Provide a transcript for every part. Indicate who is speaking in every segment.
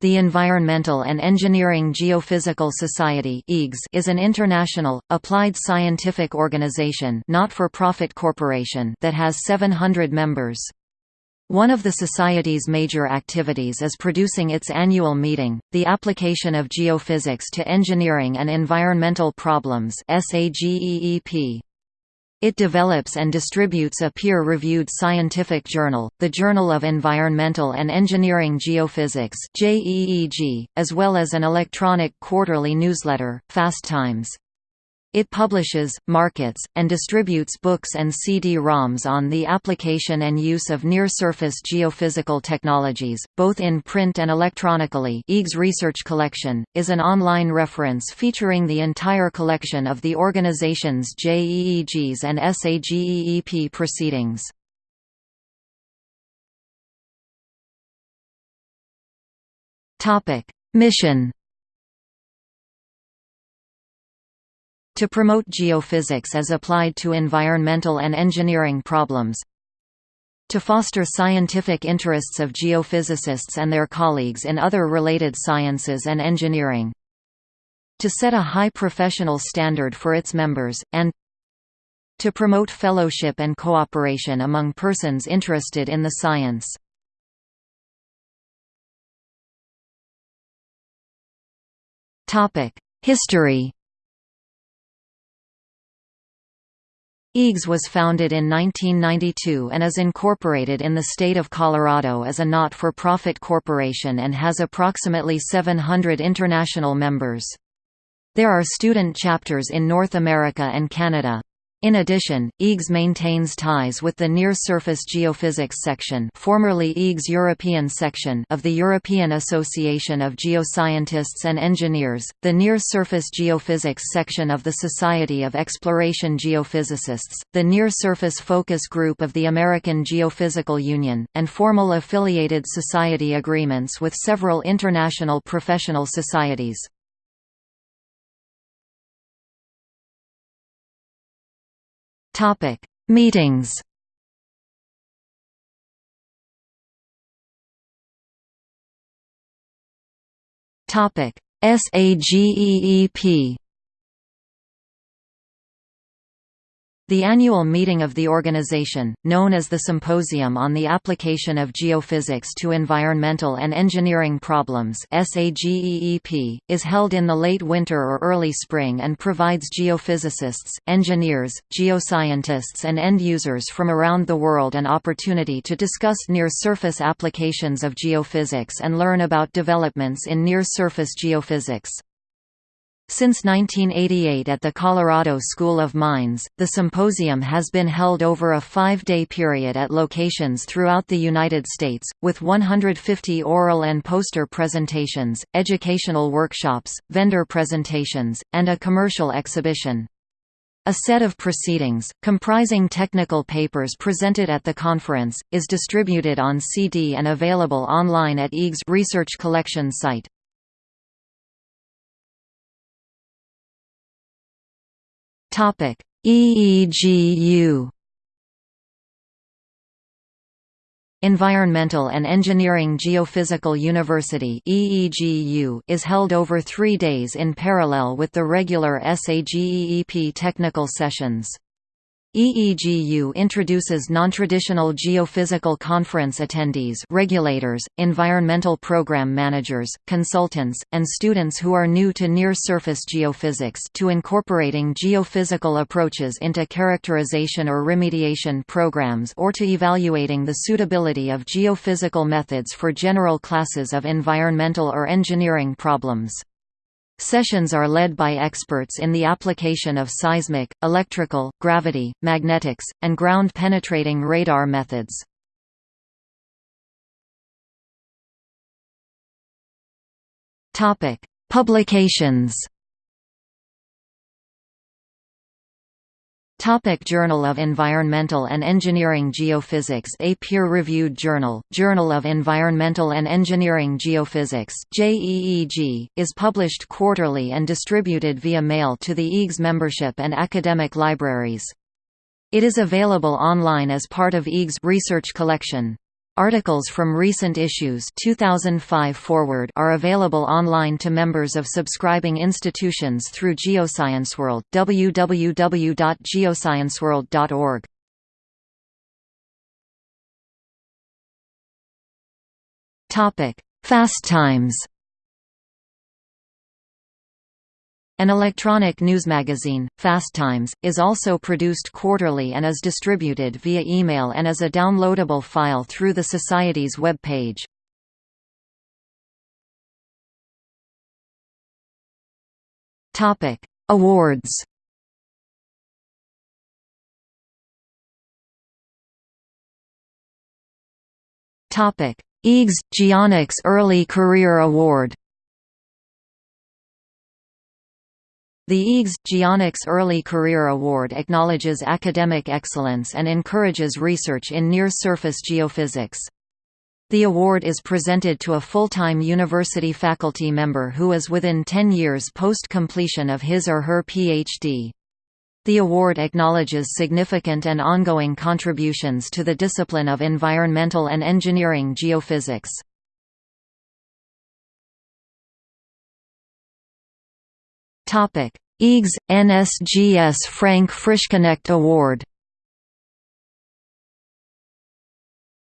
Speaker 1: The Environmental and Engineering Geophysical Society is an international, applied scientific organization not-for-profit corporation that has 700 members. One of the Society's major activities is producing its annual meeting, The Application of Geophysics to Engineering and Environmental Problems SAGEEP. It develops and distributes a peer-reviewed scientific journal, the Journal of Environmental and Engineering Geophysics as well as an electronic quarterly newsletter, Fast Times. It publishes, markets, and distributes books and CD-ROMs on the application and use of near-surface geophysical technologies, both in print and electronically EGS Research Collection, is an online reference featuring the entire collection of the organization's JEEGs and SAGEEP proceedings. Mission to promote geophysics as applied to environmental and engineering problems to foster scientific interests of geophysicists and their colleagues in other related sciences and engineering to set a high professional standard for its members, and to promote fellowship and cooperation among persons interested in the science. History EGS was founded in 1992 and is incorporated in the state of Colorado as a not-for-profit corporation and has approximately 700 international members. There are student chapters in North America and Canada. In addition, EGS maintains ties with the Near-Surface Geophysics section formerly EGS European section of the European Association of Geoscientists and Engineers, the Near-Surface Geophysics section of the Society of Exploration Geophysicists, the Near-Surface Focus Group of the American Geophysical Union, and formal affiliated society agreements with several international professional societies.
Speaker 2: Topic: Meetings.
Speaker 1: Topic: SAGEEP The annual meeting of the organization, known as the Symposium on the Application of Geophysics to Environmental and Engineering Problems is held in the late winter or early spring and provides geophysicists, engineers, geoscientists and end users from around the world an opportunity to discuss near-surface applications of geophysics and learn about developments in near-surface geophysics. Since 1988 at the Colorado School of Mines, the symposium has been held over a five-day period at locations throughout the United States, with 150 oral and poster presentations, educational workshops, vendor presentations, and a commercial exhibition. A set of proceedings, comprising technical papers presented at the conference, is distributed on CD and available online at EGS Research Collection site. Topic: EEGU Environmental and Engineering Geophysical University EEGU is held over three days in parallel with the regular SAGEEP technical sessions. EEGU introduces non-traditional geophysical conference attendees regulators, environmental program managers, consultants, and students who are new to near-surface geophysics to incorporating geophysical approaches into characterization or remediation programs or to evaluating the suitability of geophysical methods for general classes of environmental or engineering problems. Sessions are led by experts in the application of seismic, electrical, gravity, magnetics, and ground-penetrating radar methods. Publications Topic Journal of Environmental and Engineering Geophysics A peer-reviewed journal, Journal of Environmental and Engineering Geophysics JEEG, is published quarterly and distributed via mail to the EGS membership and academic libraries. It is available online as part of EGS research collection. Articles from recent issues 2005 forward are available online to members of subscribing institutions through GeoscienceWorld www.geoscienceworld.org. Topic: Fast Times. An electronic news magazine, Fast Times, is also produced quarterly and is distributed via email and as a downloadable file through the Society's web page. Awards EGS – Geonics Early Career Award The EGS – Geonics Early Career Award acknowledges academic excellence and encourages research in near-surface geophysics. The award is presented to a full-time university faculty member who is within 10 years post-completion of his or her PhD. The award acknowledges significant and ongoing contributions to the discipline of environmental and engineering geophysics. Topic: EGS NSGS Frank Frischknecht Award.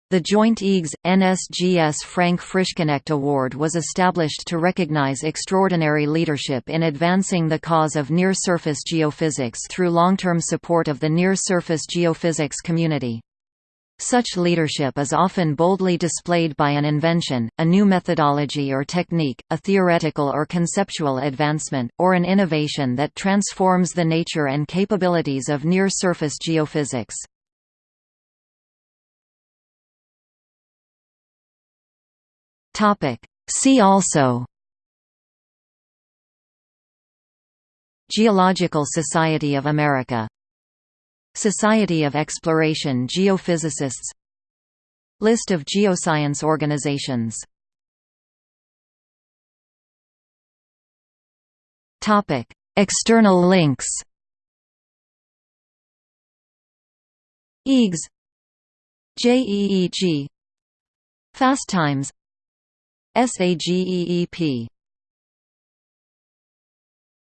Speaker 1: The joint EGS NSGS Frank Frischknecht Award was established to recognize extraordinary leadership in advancing the cause of near-surface geophysics through long-term support of the near-surface geophysics community. Such leadership is often boldly displayed by an invention, a new methodology or technique, a theoretical or conceptual advancement, or an innovation that transforms the nature and capabilities of near-surface geophysics. See also Geological Society of America Society of Exploration Geophysicists. List of geoscience organizations. External links. EGS JEEG Fast Times. SAGEEP